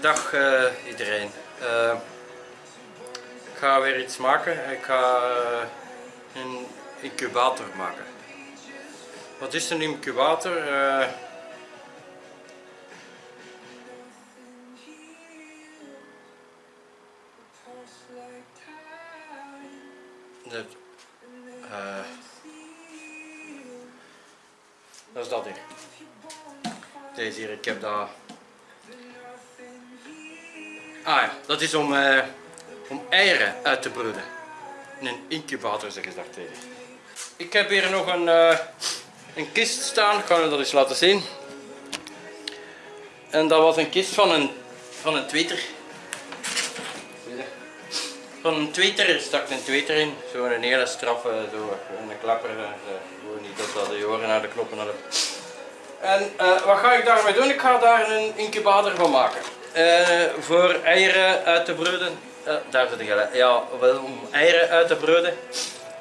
dag uh, iedereen. Uh, ik ga weer iets maken. Ik ga uh, een incubator maken. Wat is een incubator? Dat, dat is dat hier. Deze hier, ik heb dat Ah ja, dat is om, uh, om eieren uit te broeden. In een incubator zeggen ze daar tegen. Ik heb hier nog een, uh, een kist staan, ik ga u dat eens laten zien. En dat was een kist van een, van een tweeter. Van een tweeter stak een tweeter in. Zo'n hele straffe, zo, een klapper. Gewoon niet dat de oren naar de knoppen hadden. En wat ga ik daarmee doen? Ik ga daar een incubator van maken. Uh, voor eieren uit te broeden. Uh, daar zit ik Ja, om eieren uit te broeden.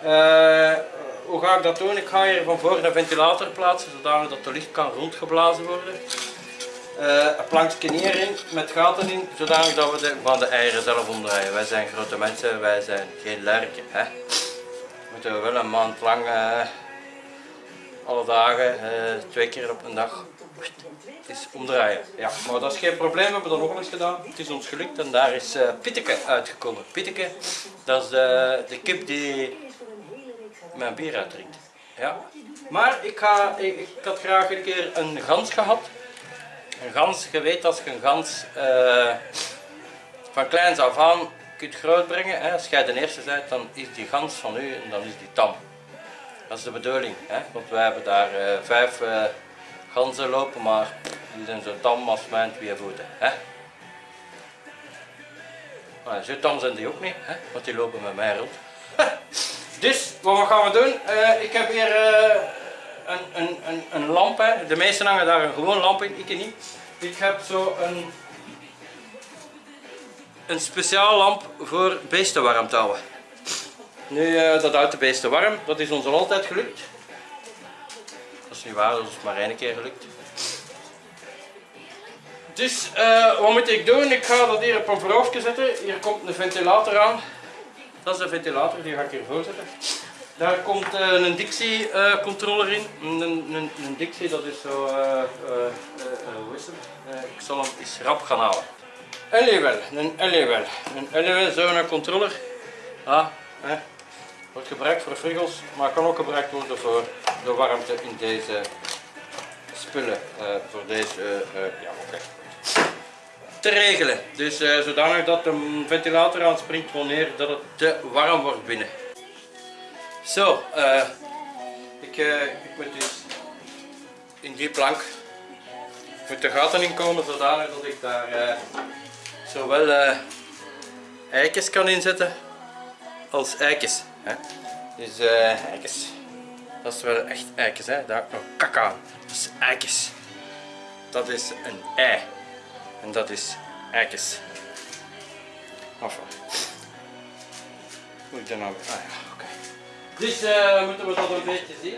Uh, hoe ga ik dat doen? Ik ga hier van voor een ventilator plaatsen, zodanig dat de licht kan rondgeblazen worden. een plankje hierin met gaten in, zodanig dat we van de eieren zelf omdraaien. Wij zijn grote mensen, wij zijn geen lerken. Hè? Moeten we wel een maand lang, alle dagen, twee keer op een dag is omdraaien. Ja, maar dat is geen probleem, we hebben dat nog eens gedaan. Het is ons gelukt en daar is uh, Pitteke uitgekomen. Pitteke, dat is de, de kip die mijn bier uitdrinkt. Ja. Maar ik, ga, ik, ik, had graag een keer een gans gehad. Een gans, je weet als je een gans uh, van kleins af aan kunt grootbrengen. Hè. Als jij de eerste bent, dan is die gans van u en dan is die tam. Dat is de bedoeling, hè? want wij hebben daar uh, vijf ganzen lopen, maar die zijn zo tam als mijn twee voeten. Hè? Zo tam zijn die ook niet, hè? want die lopen met mij rond. dus, wat gaan we doen? Uh, ik heb hier uh, een, een, een, een lamp. Hè. De meesten hangen daar een gewoon lamp in, ik niet. Ik heb zo een, een speciaal lamp voor beesten houden. Nu, uh, dat houdt de beesten warm, dat is ons al altijd gelukt. Is niet waar, dat is maar één keer gelukt. Dus uh, wat moet ik doen? Ik ga dat hier op een voorhoofdje zetten. Hier komt een ventilator aan. Dat is de ventilator, die ga ik hiervoor zetten. Daar komt uh, een Dixie in. Een, een, een, Dixie, dat is zo, het? ik zal hem eens rap gaan halen. Een LEWL. Een LEWL, zo'n controller. Ah, wordt gebruikt voor friggels, maar kan ook gebruikt worden voor de warmte in deze spullen. voor deze, ja oké te regelen. Dus uh, zodanig dat de ventilator aanspringt wanneer dat het te warm wordt binnen. Zo, uh, ik, uh, ik moet dus in die plank moet de gaten in komen zodanig dat ik daar zowel eikjes kan inzetten als eikjes. Hè. Dus eikjes. Dat is wel echt eikjes, hè. daar heb ik nog kak aan. Dat is eikjes. Dat is een ei. En dat is eikens. Enfin. Moet ik dan nou... Ah ja, oké. Okay. Dus uh, moeten we dat een beetje zien.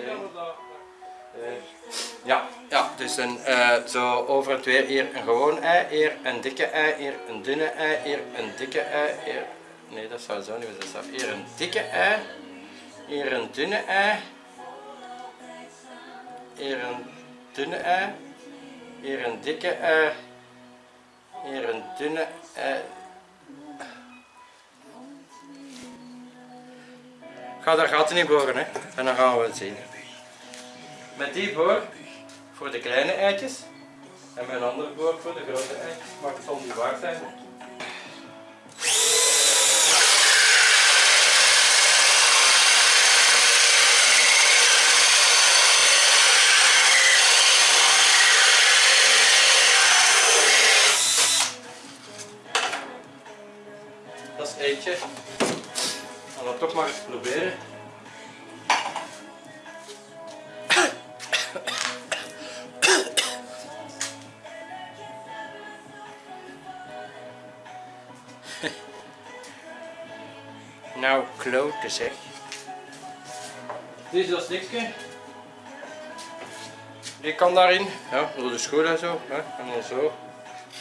Ja, ja, dus een, uh, zo over het weer hier een gewoon ei, hier een dikke ei, hier een dunne ei, hier een dikke ei, hier... Nee, dat zou zo niet zijn. Hier een dikke ei, hier een dunne ei, hier een dunne ei, hier een dikke ei, hier een dunne. Eh, ga daar gaten in boren hè. en dan gaan we het zien. Met die boor voor de kleine eitjes en met een andere boor voor de grote eitjes, maar het zal niet waar zijn. Eentje. Gaan we toch maar eens proberen. nou, klote zeg. Dit is dat stikje. Die kan daarin, ja, door de school en zo. Hè, en dan zo.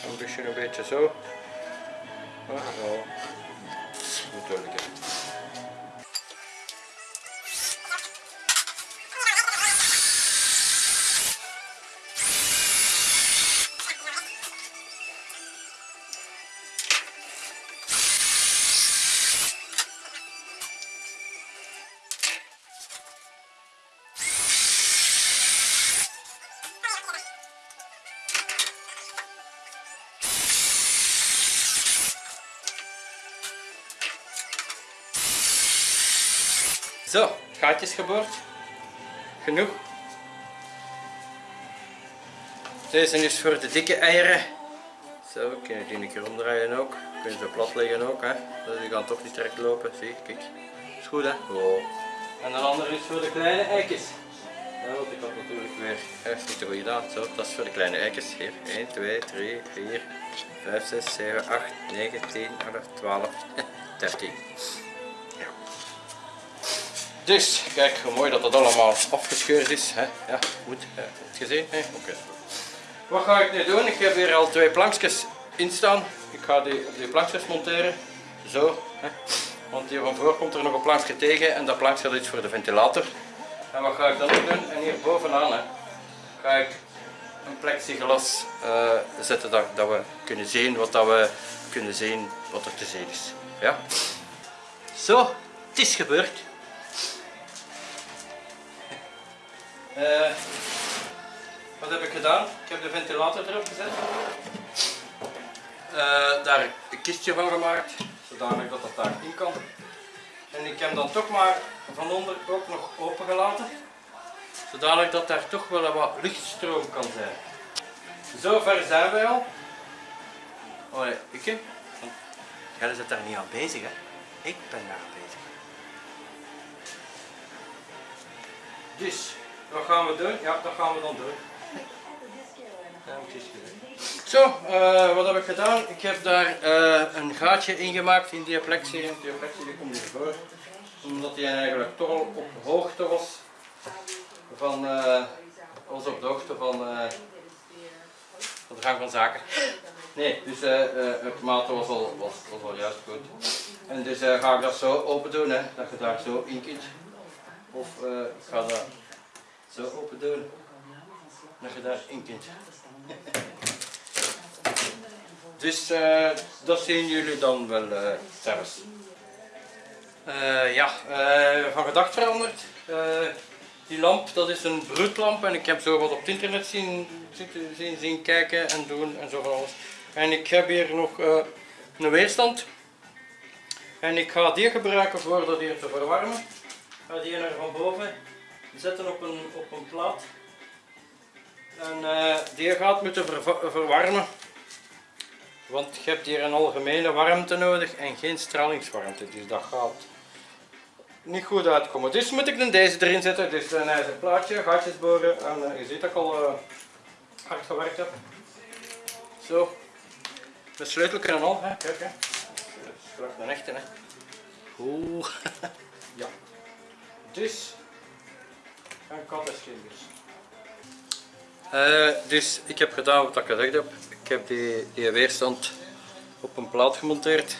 Een beetje een beetje zo. Ah, zo. Moet wel Zo, gaatjes geboord. Genoeg. Deze is voor de dikke eieren. Zo, kun je die een keer omdraaien ook. Kun je ze plat leggen ook. Hè. Dus die gaan toch niet direct lopen. Zie, kijk. Is goed hè? Oh. En de andere is voor de kleine eitjes. Ja, want ik had natuurlijk weer even niet goed gedaan. Zo, dat is voor de kleine eitjes. Hier, 1, 2, 3, 4, 5, 6, 7, 8, 9, 10, 11, 12, 13. Dus, kijk hoe mooi dat dat allemaal afgescheurd is. Hè? Ja, goed. Hè? Heb je het gezien? Oké. Wat ga ik nu doen? Ik heb hier al twee plankjes in staan. Ik ga die op die plankjes monteren. Zo. Hè? Want hier van voor komt er nog een plankje tegen en dat plankje is voor de ventilator. En wat ga ik dan doen? En hier bovenaan hè, ga ik een plexiglas uh, zetten dat, dat we kunnen zien wat dat we kunnen zien wat er te zien is. Ja? Zo, het is gebeurd. Uh, wat heb ik gedaan? Ik heb de ventilator erop gezet. Uh, daar een kistje van gemaakt, zodanig dat dat daarin kan. En ik heb dan toch maar van onder ook nog open gelaten, zodanig dat daar toch wel wat luchtstroom kan zijn. Zover zijn wij al. Oh nee, ik heb. Jij zit daar niet aan bezig hè? Ik ben daar bezig. Dus, wat gaan we doen? Ja, dat gaan we dan doen. Zo, uh, wat heb ik gedaan? Ik heb daar uh, een gaatje ingemaakt in die plexie. Die plexie die komt hiervoor. Omdat die eigenlijk toch al op hoogte was van, uh, was op de hoogte van, van de gang van zaken. Nee, dus het maat was al, was, was al juist goed. En dus ga ik dat zo open doen, hè, dat je daar zo in kunt. Of ik ga dat zo open doen, dat je daar in kunt. Dus uh, dat zien jullie dan wel uh, zelfs. Uh, ja, van gedacht veranderd. die lamp, dat is een broedlamp en ik heb zo wat op het internet zien, zien, zien kijken en doen en zo van alles. En ik heb hier nog een weerstand. En ik ga die gebruiken voor dat hier te verwarmen. Ik ga die naar van boven zetten op een, op een plaat. En uh, die gaat moeten verwarmen. Want je hebt hier een algemene warmte nodig en geen stralingswarmte. Dus dat gaat niet goed uitkomen. Dus moet ik dan deze erin zetten. Dus een ijzer plaatje, gaatjes boren. En uh, je ziet dat ik al hard gewerkt heb. Zo. De sleutel en al. Hè. Kijk, hè. Dat is een echte. Hè. Oeh. ja. Dus en kattenschilders. Uh, dus ik heb gedaan wat ik gezegd heb. Ik heb die, weerstand op een plaat gemonteerd.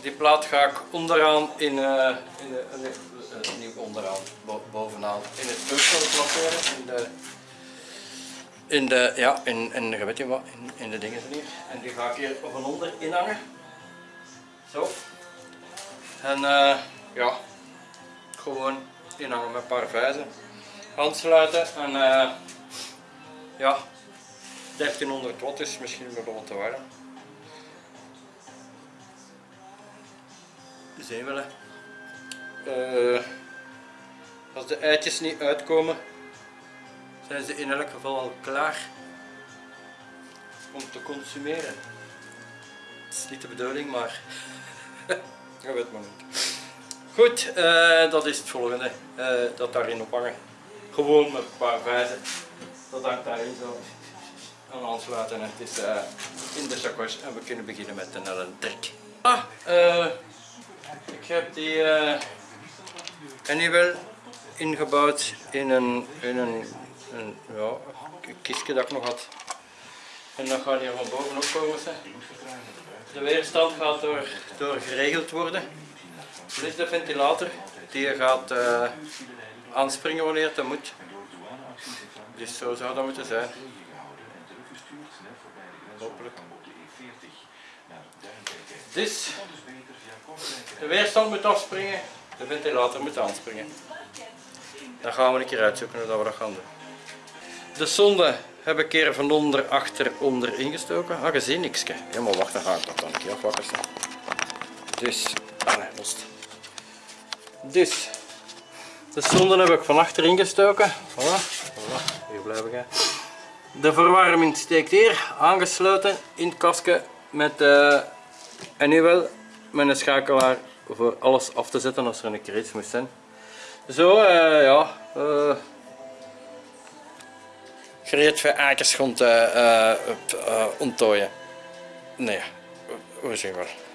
Die plaat ga ik onderaan in, uh, in niet onderaan, bo bovenaan in het toestel placeren. In de, in de, ja, in, in, weet je wat, in, in de dingen hier. En die ga ik hier van onder inhangen. Zo. En ja, gewoon inhangen met een paar vijzen aansluiten en uh, ja 1300 watt is misschien wel wat te warm. Zijn we uh, als de eitjes niet uitkomen zijn ze in elk geval al klaar om te consumeren. Het is niet de bedoeling maar je weet maar niet. Goed, uh, dat is het volgende uh, dat daarin ophangen. Gewoon met een paar vijzen. Dat hangt daarin zo. En aansluiten. Het is in de zakwas en we kunnen beginnen met een elektriek. Ah, uh, ik heb die uh, Anywel ingebouwd in een, in een, een ja, kistje dat ik nog had. En dan gaat hier van bovenop komen. De weerstand gaat door, door geregeld worden. Dit is de ventilator. Die gaat uh, aanspringen wanneer het moet. Dus zo zou dat moeten zijn. Hopelijk. Dus de weerstand moet afspringen, de ventilator moet aanspringen. Dan gaan we een keer uitzoeken hoe we dat gaan doen. De zonde heb ik keer van onder, achter, onder ingestoken. Ah, je ziet niks. Ja, maar wacht, dan ga ik dat dan een keer afwakkeren. Dus, ah nee, lost. Dus, de zonde heb ik van achter ingestoken. Voilà, hier blijf ik. De verwarming steekt hier, aangesloten in het kastje met, uh, en nu wel met een schakelaar voor alles af te zetten als er een keer iets moest zijn. Zo, uh, ja, uh, gereed voor akersgrond uh, onttooien. Nee, hoe zeg maar.